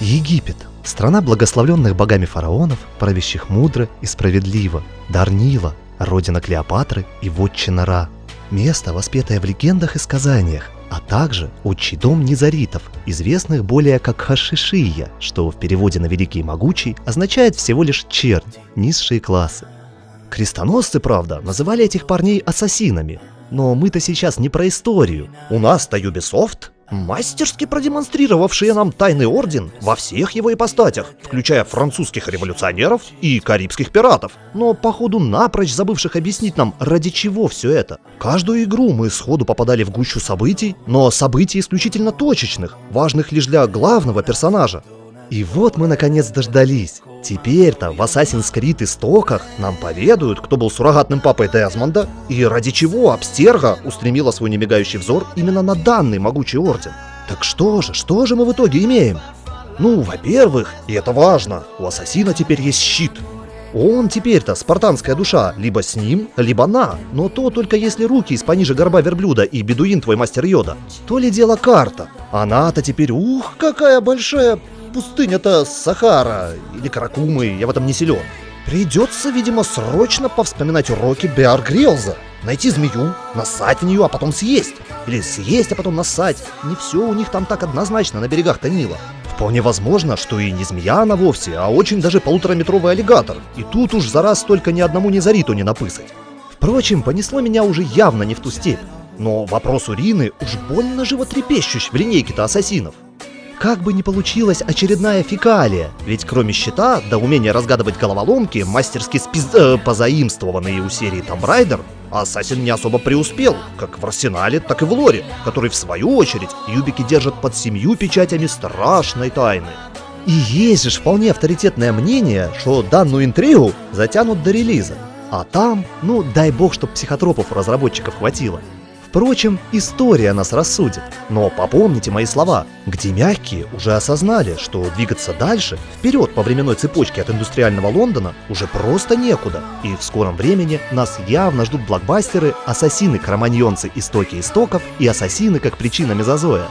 Египет – страна благословленных богами фараонов, правящих мудро и справедливо. Дарнила – родина Клеопатры и вотчина Ра. Место, воспетое в легендах и сказаниях, а также отчий дом низаритов, известных более как Хашишия, что в переводе на «Великий и Могучий» означает всего лишь чернь, низшие классы. Крестоносцы, правда, называли этих парней ассасинами, но мы-то сейчас не про историю. У нас-то Ubisoft мастерски продемонстрировавшие нам Тайный Орден во всех его ипостатях, включая французских революционеров и карибских пиратов, но походу напрочь забывших объяснить нам, ради чего все это. Каждую игру мы сходу попадали в гущу событий, но событий исключительно точечных, важных лишь для главного персонажа. И вот мы наконец дождались. Теперь-то в Assassin's Creed истоках нам поведают, кто был суррогатным папой Дезмонда и ради чего Абстерга устремила свой немигающий взор именно на данный могучий орден. Так что же, что же мы в итоге имеем? Ну, во-первых, и это важно, у Ассасина теперь есть щит. Он теперь-то спартанская душа, либо с ним, либо на, но то только если руки из пониже горба верблюда и бедуин твой мастер Йода. То ли дело карта. Она-то теперь, ух, какая большая пустыня-то Сахара или Каракумы, я в этом не силен. Придется, видимо, срочно повспоминать уроки Беар Грилза. Найти змею, насать в нее, а потом съесть. Или съесть, а потом насать. Не все у них там так однозначно на берегах Танила. Вполне возможно, что и не змея она вовсе, а очень даже полутораметровый аллигатор. И тут уж за раз только ни одному незариту не напысать. Впрочем, понесло меня уже явно не в ту степь. Но вопрос урины уж больно животрепещущ в линейке-то ассасинов. Как бы ни получилась очередная фекалия, ведь кроме щита, до умения разгадывать головоломки, мастерски спиз... Э, позаимствованные у серии Tomb Raider, Ассасин не особо преуспел, как в Арсенале, так и в Лоре, который в свою очередь юбики держат под семью печатями страшной тайны. И есть же вполне авторитетное мнение, что данную интригу затянут до релиза. А там, ну дай бог, чтоб психотропов разработчиков хватило. Впрочем, история нас рассудит. Но попомните мои слова, где мягкие уже осознали, что двигаться дальше, вперед по временной цепочке от индустриального Лондона, уже просто некуда. И в скором времени нас явно ждут блокбастеры «Ассасины-кроманьонцы. Истоки истоков» и «Ассасины как причина мезозоя».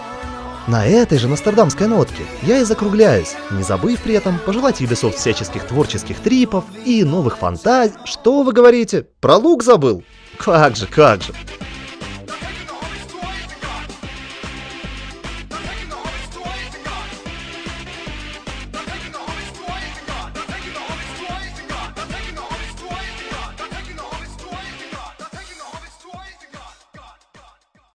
На этой же нострадамской нотке я и закругляюсь, не забыв при этом пожелать Ubisoft всяческих творческих трипов и новых фантазий. Что вы говорите? Про лук забыл? Как же, как же.